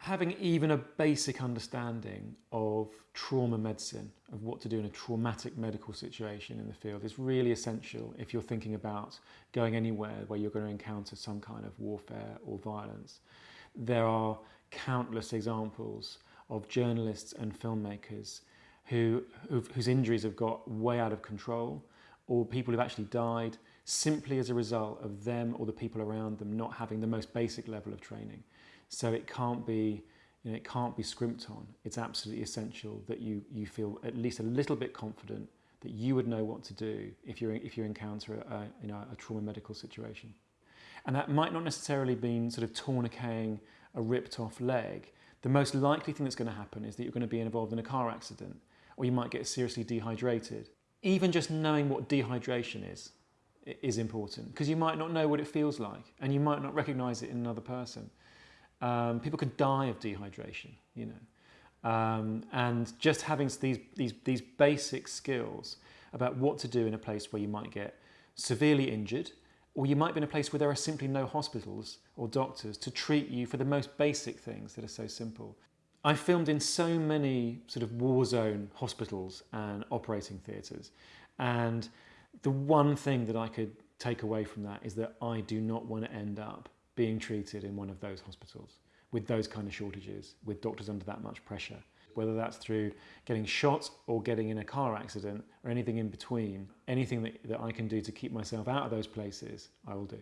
having even a basic understanding of trauma medicine, of what to do in a traumatic medical situation in the field is really essential if you're thinking about going anywhere where you're going to encounter some kind of warfare or violence. There are countless examples of journalists and filmmakers who, whose injuries have got way out of control or people who've actually died simply as a result of them or the people around them not having the most basic level of training. So it can't be, you know, it can't be scrimped on. It's absolutely essential that you, you feel at least a little bit confident that you would know what to do if, you if you encounter a, you know, a trauma medical situation. And that might not necessarily mean sort of tourniqueting a ripped off leg. The most likely thing that's going to happen is that you're going to be involved in a car accident or you might get seriously dehydrated. Even just knowing what dehydration is is important because you might not know what it feels like and you might not recognize it in another person. Um, people could die of dehydration, you know. Um, and just having these, these, these basic skills about what to do in a place where you might get severely injured, or you might be in a place where there are simply no hospitals or doctors to treat you for the most basic things that are so simple. I filmed in so many sort of war zone hospitals and operating theatres, and the one thing that I could take away from that is that I do not want to end up being treated in one of those hospitals with those kind of shortages, with doctors under that much pressure. Whether that's through getting shot or getting in a car accident or anything in between, anything that, that I can do to keep myself out of those places, I will do.